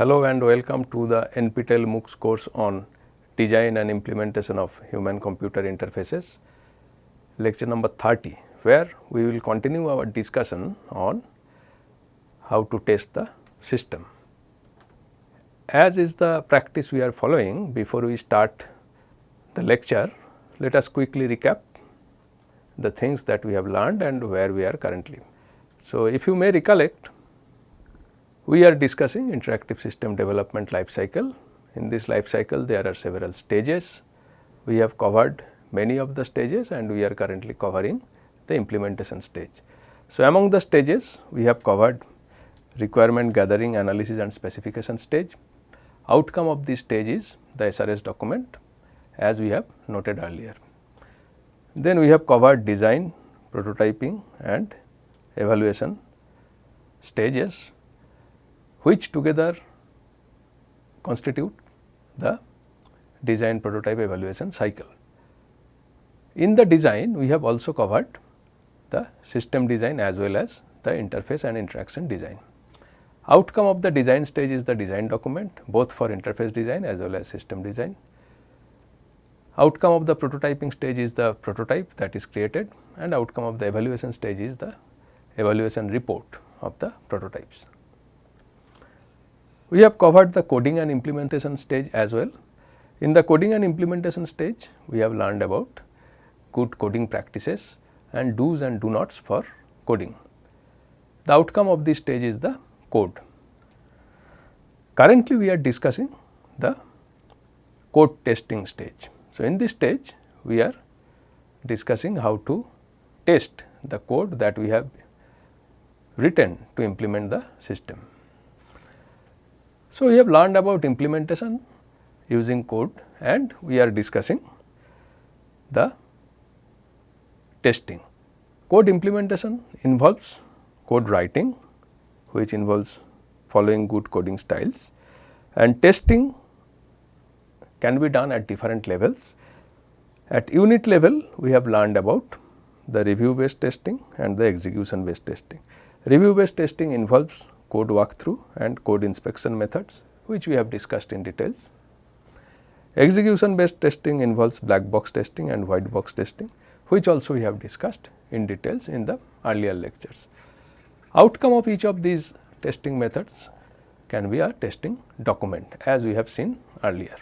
Hello and welcome to the NPTEL MOOCs course on design and implementation of human computer interfaces lecture number 30 where we will continue our discussion on how to test the system. As is the practice we are following before we start the lecture, let us quickly recap the things that we have learned and where we are currently. So, if you may recollect, we are discussing interactive system development life cycle. In this life cycle, there are several stages. We have covered many of the stages and we are currently covering the implementation stage. So, among the stages, we have covered requirement gathering, analysis and specification stage. Outcome of this stage is the SRS document as we have noted earlier. Then we have covered design, prototyping and evaluation stages which together constitute the design prototype evaluation cycle. In the design we have also covered the system design as well as the interface and interaction design. Outcome of the design stage is the design document both for interface design as well as system design. Outcome of the prototyping stage is the prototype that is created and outcome of the evaluation stage is the evaluation report of the prototypes. We have covered the coding and implementation stage as well. In the coding and implementation stage, we have learned about good coding practices and do's and do nots for coding. The outcome of this stage is the code. Currently, we are discussing the code testing stage. So, in this stage, we are discussing how to test the code that we have written to implement the system. So, we have learned about implementation using code and we are discussing the testing. Code implementation involves code writing which involves following good coding styles and testing can be done at different levels. At unit level we have learned about the review based testing and the execution based testing. Review based testing involves code walkthrough and code inspection methods which we have discussed in details. Execution based testing involves black box testing and white box testing which also we have discussed in details in the earlier lectures. Outcome of each of these testing methods can be a testing document as we have seen earlier.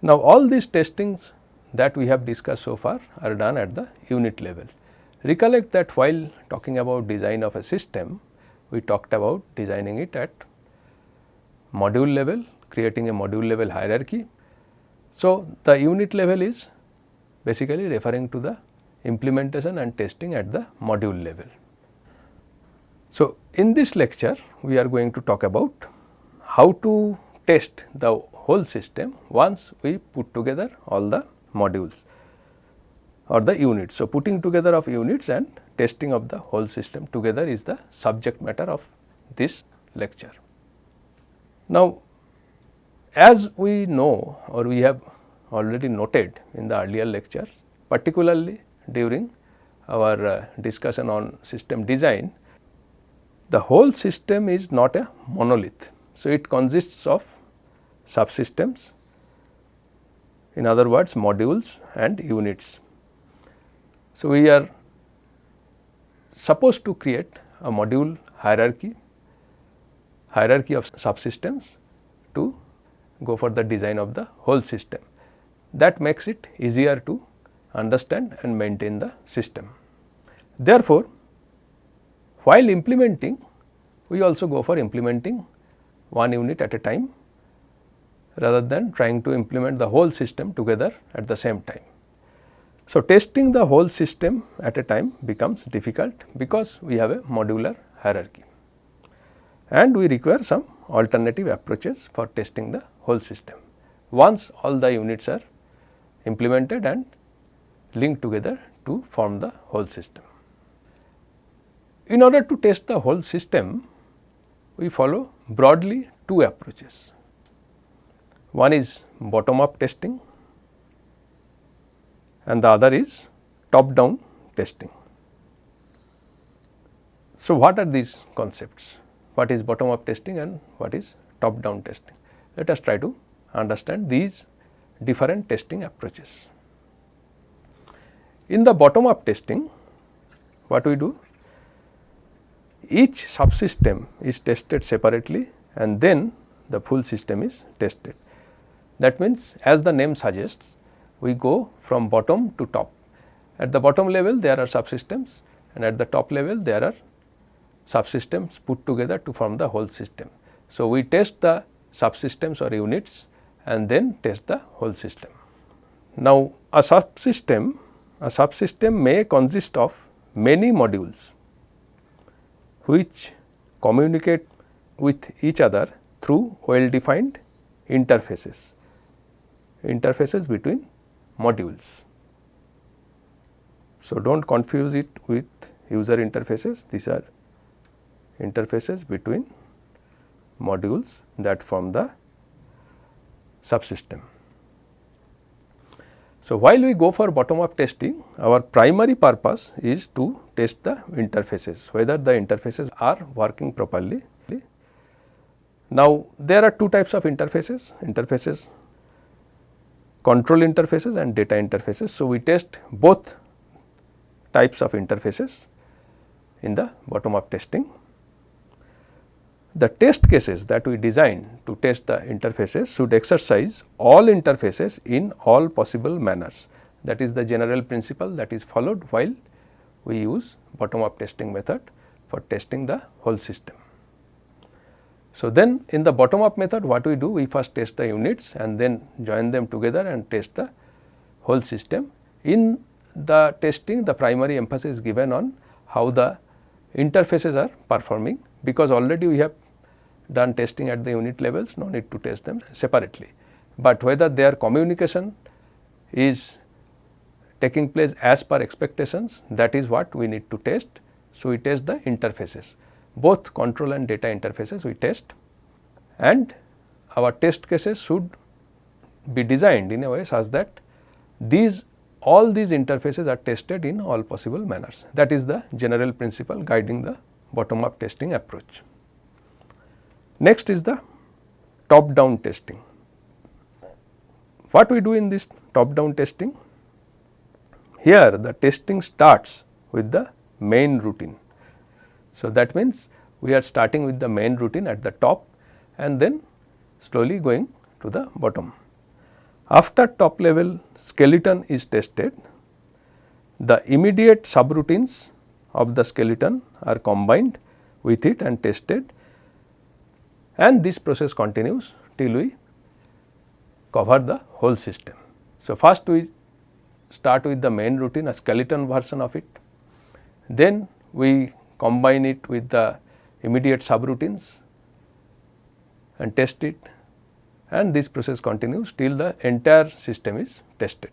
Now, all these testings that we have discussed so far are done at the unit level. Recollect that while talking about design of a system, we talked about designing it at module level, creating a module level hierarchy. So, the unit level is basically referring to the implementation and testing at the module level. So, in this lecture we are going to talk about how to test the whole system once we put together all the modules or the units. So, putting together of units and testing of the whole system together is the subject matter of this lecture. Now, as we know or we have already noted in the earlier lectures, particularly during our uh, discussion on system design, the whole system is not a monolith. So, it consists of subsystems, in other words modules and units. So, we are supposed to create a module hierarchy, hierarchy of subsystems to go for the design of the whole system that makes it easier to understand and maintain the system. Therefore, while implementing we also go for implementing one unit at a time rather than trying to implement the whole system together at the same time. So, testing the whole system at a time becomes difficult because we have a modular hierarchy and we require some alternative approaches for testing the whole system. Once all the units are implemented and linked together to form the whole system. In order to test the whole system, we follow broadly two approaches. One is bottom up testing and the other is top down testing. So, what are these concepts? what is bottom up testing and what is top down testing. Let us try to understand these different testing approaches. In the bottom up testing, what we do? Each subsystem is tested separately and then the full system is tested. That means, as the name suggests, we go from bottom to top. At the bottom level there are subsystems and at the top level there are subsystems put together to form the whole system. So, we test the subsystems or units and then test the whole system. Now, a subsystem, a subsystem may consist of many modules which communicate with each other through well defined interfaces, interfaces between modules. So, do not confuse it with user interfaces, these are interfaces between modules that form the subsystem. So, while we go for bottom up testing, our primary purpose is to test the interfaces, whether the interfaces are working properly. Now, there are two types of interfaces, interfaces control interfaces and data interfaces. So, we test both types of interfaces in the bottom up testing. The test cases that we design to test the interfaces should exercise all interfaces in all possible manners. That is the general principle that is followed while we use bottom up testing method for testing the whole system. So, then in the bottom up method what we do we first test the units and then join them together and test the whole system. In the testing the primary emphasis is given on how the interfaces are performing because already we have done testing at the unit levels, no need to test them separately. But whether their communication is taking place as per expectations that is what we need to test. So, we test the interfaces both control and data interfaces we test and our test cases should be designed in a way such that these all these interfaces are tested in all possible manners. That is the general principle guiding the bottom up testing approach. Next is the top down testing. What we do in this top down testing? Here the testing starts with the main routine. So, that means we are starting with the main routine at the top and then slowly going to the bottom. After top level skeleton is tested, the immediate subroutines of the skeleton are combined with it and tested and this process continues till we cover the whole system. So, first we start with the main routine a skeleton version of it, then we combine it with the immediate subroutines and test it and this process continues till the entire system is tested.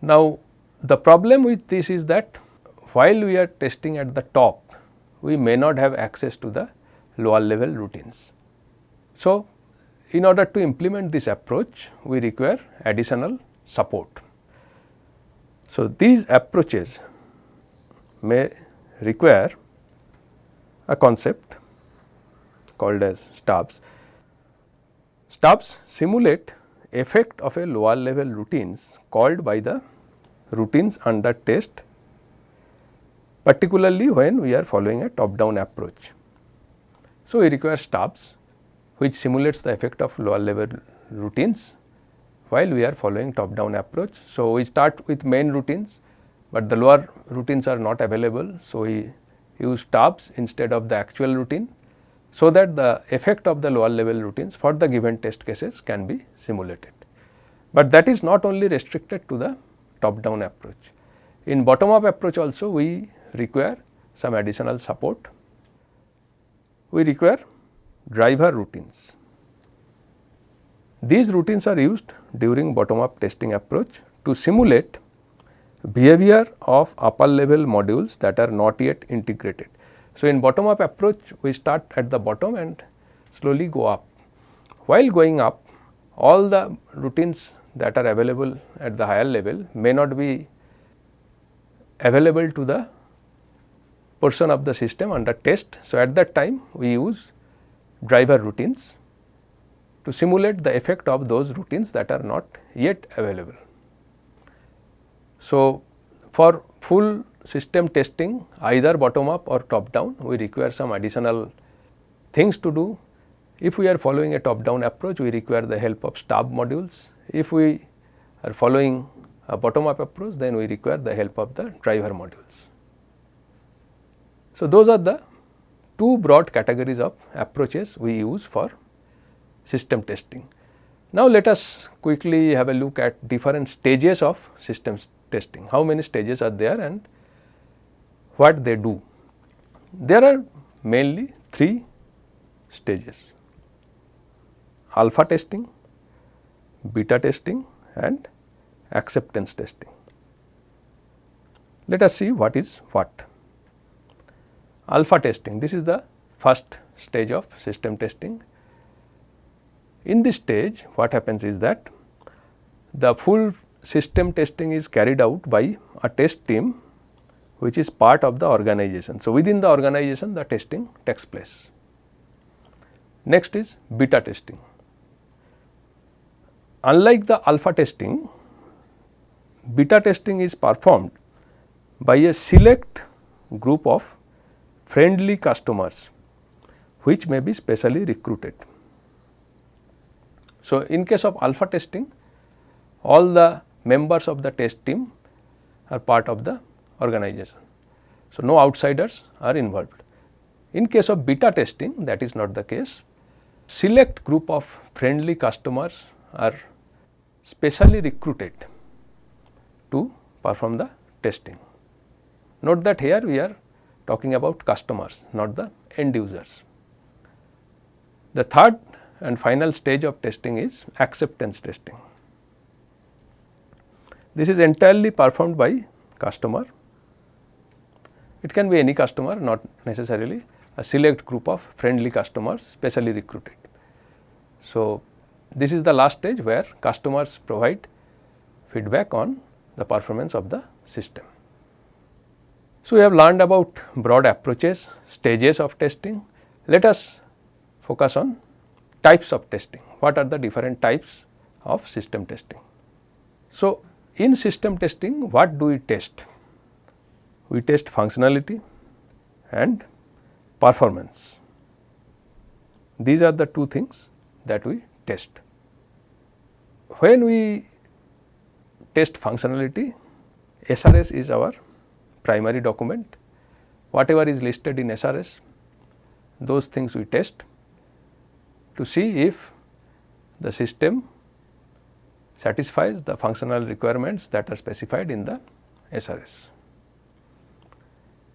Now, the problem with this is that while we are testing at the top, we may not have access to the lower level routines. So, in order to implement this approach, we require additional support. So, these approaches may require a concept called as stubs. Stubs simulate effect of a lower level routines called by the routines under test particularly when we are following a top down approach. So, we require stubs which simulates the effect of lower level routines while we are following top down approach. So, we start with main routines, but the lower routines are not available. So, we use stubs instead of the actual routine. So, that the effect of the lower level routines for the given test cases can be simulated. But that is not only restricted to the top down approach. In bottom up approach also we require some additional support. We require driver routines. These routines are used during bottom up testing approach to simulate behavior of upper level modules that are not yet integrated. So, in bottom up approach we start at the bottom and slowly go up. While going up all the routines that are available at the higher level may not be available to the portion of the system under test. So, at that time we use driver routines to simulate the effect of those routines that are not yet available. So, for full system testing either bottom up or top down we require some additional things to do. If we are following a top down approach we require the help of stub modules. If we are following a bottom up approach then we require the help of the driver modules. So, those are the two broad categories of approaches we use for system testing. Now, let us quickly have a look at different stages of systems testing, how many stages are there and what they do. There are mainly three stages alpha testing, beta testing and acceptance testing. Let us see what is what alpha testing. This is the first stage of system testing. In this stage what happens is that the full system testing is carried out by a test team which is part of the organization. So, within the organization the testing takes place. Next is beta testing. Unlike the alpha testing, beta testing is performed by a select group of friendly customers which may be specially recruited. So, in case of alpha testing all the members of the test team are part of the organization. So, no outsiders are involved. In case of beta testing that is not the case. Select group of friendly customers are specially recruited to perform the testing. Note that here we are talking about customers not the end users. The third and final stage of testing is acceptance testing. This is entirely performed by customer. It can be any customer not necessarily a select group of friendly customers specially recruited. So, this is the last stage where customers provide feedback on the performance of the system. So, we have learned about broad approaches, stages of testing. Let us focus on types of testing. What are the different types of system testing? So, in system testing what do we test? We test functionality and performance. These are the two things that we test. When we test functionality, SRS is our primary document. Whatever is listed in SRS, those things we test to see if the system satisfies the functional requirements that are specified in the SRS.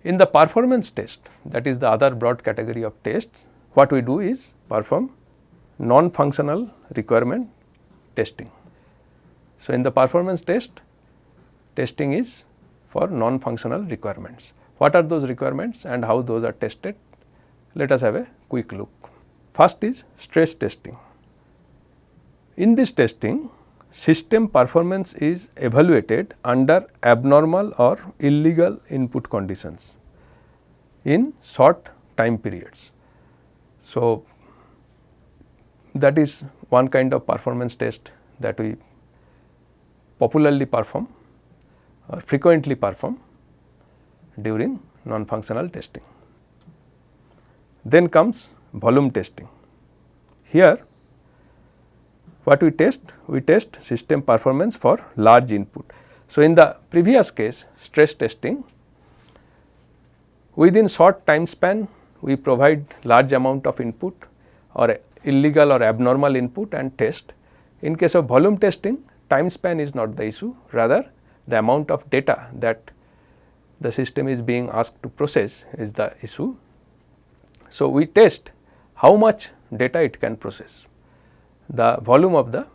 In the performance test that is the other broad category of test, what we do is perform non-functional requirement testing. So, in the performance test, testing is for non-functional requirements. What are those requirements and how those are tested? Let us have a quick look. First is stress testing. In this testing, system performance is evaluated under abnormal or illegal input conditions in short time periods. So, that is one kind of performance test that we popularly perform or frequently perform during non-functional testing. Then comes volume testing. Here what we test? We test system performance for large input. So, in the previous case stress testing within short time span we provide large amount of input or illegal or abnormal input and test. In case of volume testing time span is not the issue rather the amount of data that the system is being asked to process is the issue. So, we test how much data it can process, the volume of the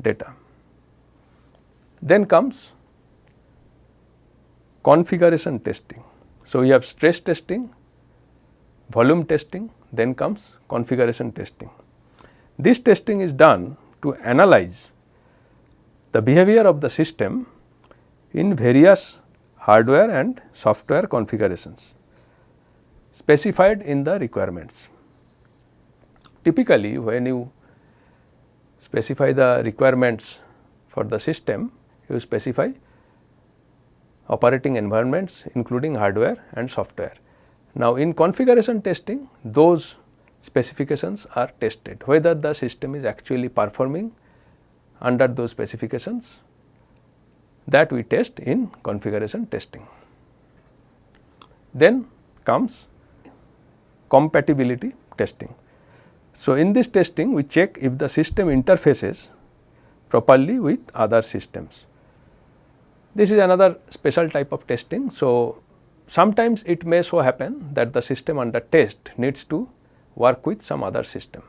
data. Then comes configuration testing. So, we have stress testing, volume testing, then comes configuration testing. This testing is done to analyze the behavior of the system in various hardware and software configurations. specified in the requirements. Typically, when you specify the requirements for the system, you specify operating environments including hardware and software. Now, in configuration testing those specifications are tested whether the system is actually performing under those specifications that we test in configuration testing. Then comes compatibility testing. So, in this testing we check if the system interfaces properly with other systems. This is another special type of testing. So, sometimes it may so happen that the system under test needs to work with some other system.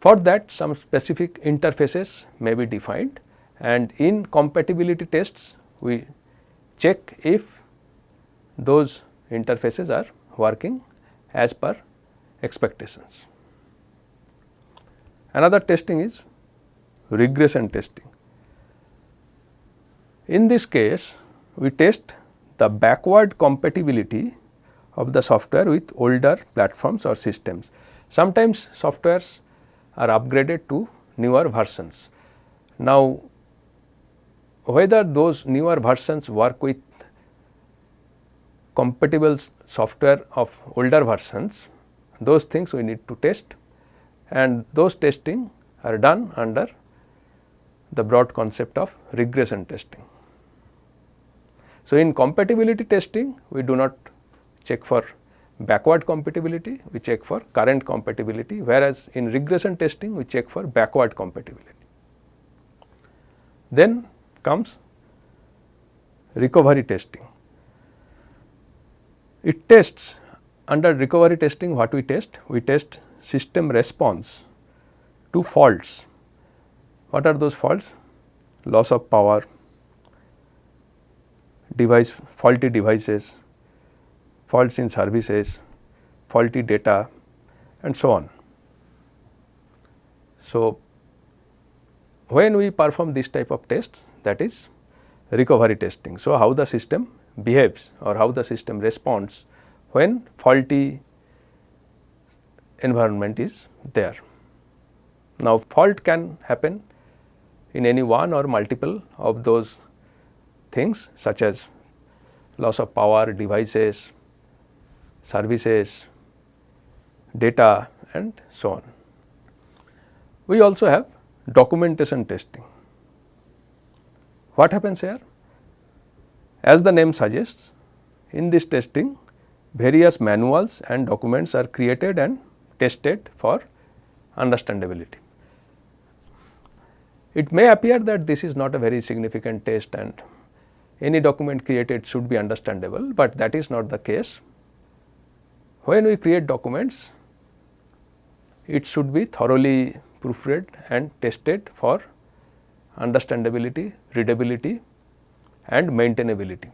For that some specific interfaces may be defined and in compatibility tests we check if those interfaces are working as per expectations. Another testing is regression testing. In this case, we test the backward compatibility of the software with older platforms or systems. Sometimes softwares are upgraded to newer versions. Now, whether those newer versions work with compatible software of older versions, those things we need to test and those testing are done under the broad concept of regression testing. So, in compatibility testing we do not check for backward compatibility, we check for current compatibility whereas in regression testing we check for backward compatibility. Then comes recovery testing. It tests under recovery testing what we test? We test system response to faults. What are those faults? Loss of power, device faulty devices, faults in services, faulty data and so on. So, when we perform this type of test that is recovery testing. So, how the system behaves or how the system responds when faulty environment is there. Now, fault can happen in any one or multiple of those things such as loss of power, devices, services, data and so on. We also have documentation testing. What happens here? As the name suggests, in this testing various manuals and documents are created and tested for understandability. It may appear that this is not a very significant test and any document created should be understandable, but that is not the case. When we create documents, it should be thoroughly proofread and tested for understandability, readability and maintainability.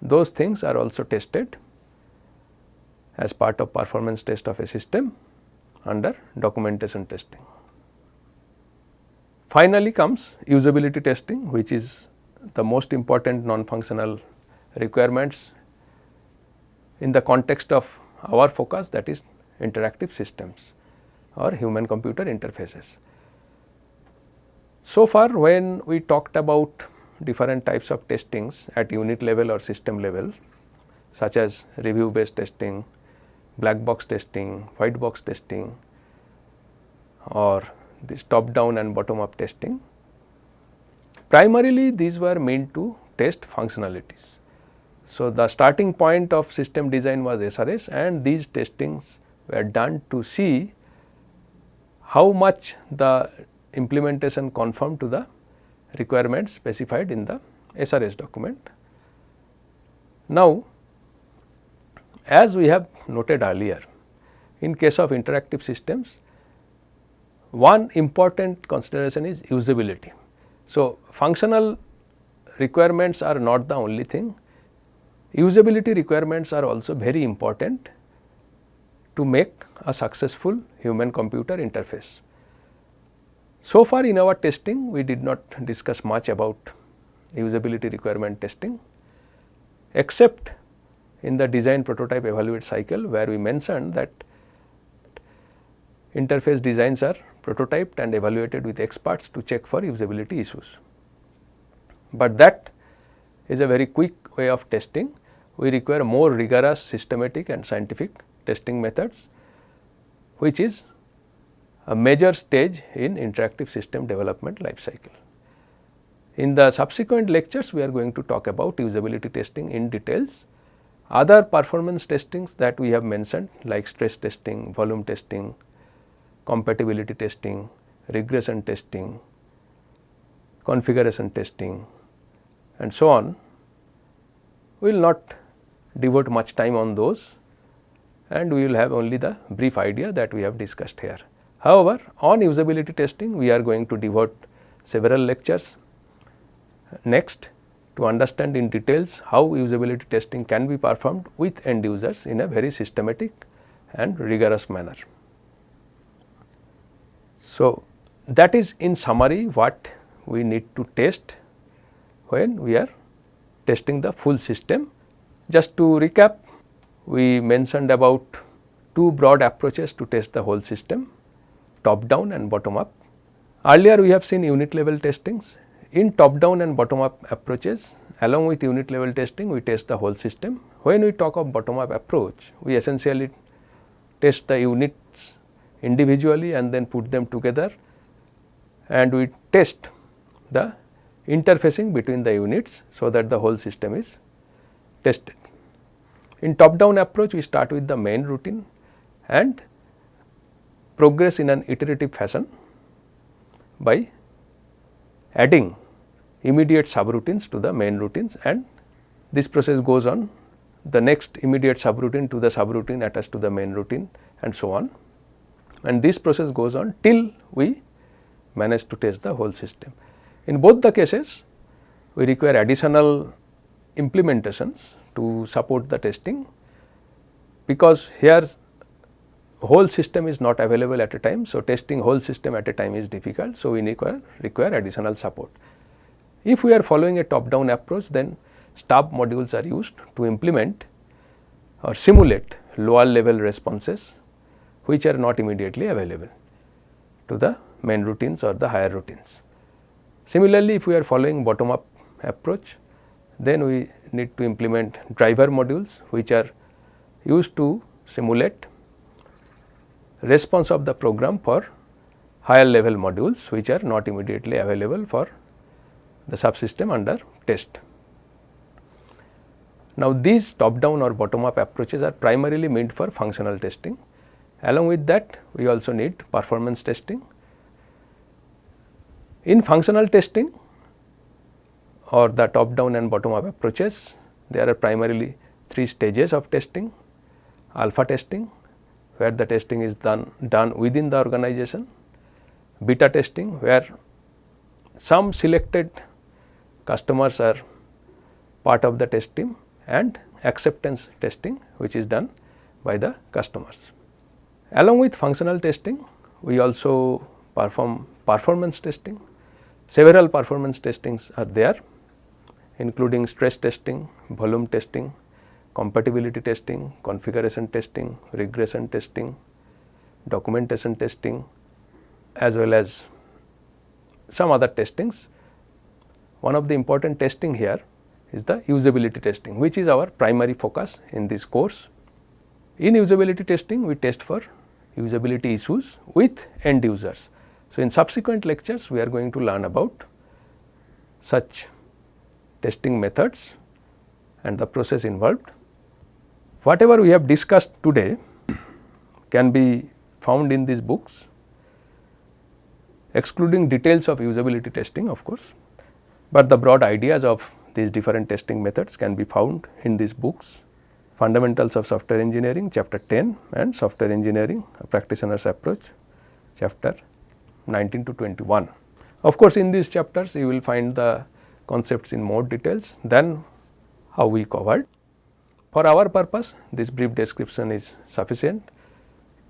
Those things are also tested as part of performance test of a system under documentation testing. Finally comes usability testing which is the most important non-functional requirements in the context of our focus that is interactive systems or human computer interfaces. So far when we talked about different types of testings at unit level or system level such as review based testing, black box testing, white box testing or this top down and bottom up testing. Primarily these were meant to test functionalities. So, the starting point of system design was SRS and these testings were done to see how much the implementation conformed to the requirements specified in the SRS document. Now, as we have noted earlier, in case of interactive systems, one important consideration is usability. So, functional requirements are not the only thing, usability requirements are also very important to make a successful human computer interface. So far in our testing we did not discuss much about usability requirement testing except in the design prototype evaluate cycle where we mentioned that interface designs are prototyped and evaluated with experts to check for usability issues. But that is a very quick way of testing. We require more rigorous systematic and scientific testing methods which is a major stage in interactive system development life cycle. In the subsequent lectures, we are going to talk about usability testing in details. Other performance testings that we have mentioned like stress testing, volume testing, compatibility testing, regression testing, configuration testing and so on, we will not devote much time on those and we will have only the brief idea that we have discussed here. However, on usability testing we are going to devote several lectures next to understand in details how usability testing can be performed with end users in a very systematic and rigorous manner. So, that is in summary what we need to test when we are testing the full system. Just to recap, we mentioned about two broad approaches to test the whole system, top down and bottom up. Earlier we have seen unit level testings in top down and bottom up approaches along with unit level testing we test the whole system. When we talk of bottom up approach we essentially test the units individually and then put them together and we test the interfacing between the units so that the whole system is tested. In top down approach we start with the main routine and progress in an iterative fashion by adding immediate subroutines to the main routines and this process goes on the next immediate subroutine to the subroutine attached to the main routine and so on and this process goes on till we manage to test the whole system. In both the cases we require additional implementations to support the testing because here whole system is not available at a time. So, testing whole system at a time is difficult. So, we require, require additional support. If we are following a top down approach then stub modules are used to implement or simulate lower level responses which are not immediately available to the main routines or the higher routines. Similarly, if we are following bottom up approach then we need to implement driver modules which are used to simulate response of the program for higher level modules which are not immediately available for the subsystem under test. Now, these top down or bottom up approaches are primarily meant for functional testing. Along with that we also need performance testing. In functional testing or the top down and bottom up approaches there are primarily three stages of testing alpha testing where the testing is done, done within the organization, beta testing where some selected customers are part of the test team and acceptance testing which is done by the customers. Along with functional testing, we also perform performance testing. Several performance testings are there including stress testing, volume testing, compatibility testing, configuration testing, regression testing, documentation testing as well as some other testings. One of the important testing here is the usability testing which is our primary focus in this course. In usability testing we test for usability issues with end users. So, in subsequent lectures we are going to learn about such testing methods and the process involved. Whatever we have discussed today can be found in these books excluding details of usability testing of course, but the broad ideas of these different testing methods can be found in these books fundamentals of software engineering chapter 10 and software engineering a practitioner's approach chapter 19 to 21. Of course, in these chapters you will find the concepts in more details than how we covered. For our purpose this brief description is sufficient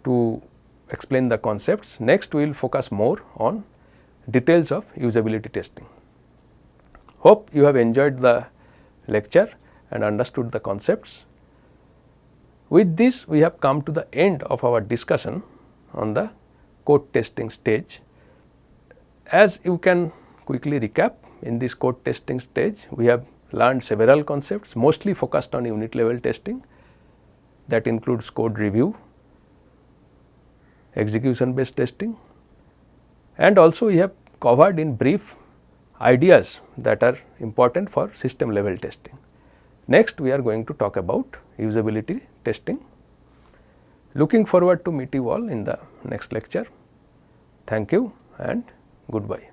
to explain the concepts. Next we will focus more on details of usability testing. Hope you have enjoyed the lecture and understood the concepts. With this we have come to the end of our discussion on the code testing stage. As you can quickly recap in this code testing stage we have learned several concepts mostly focused on unit level testing that includes code review, execution based testing and also we have covered in brief ideas that are important for system level testing. Next we are going to talk about usability testing. Looking forward to meet you all in the next lecture. Thank you and goodbye.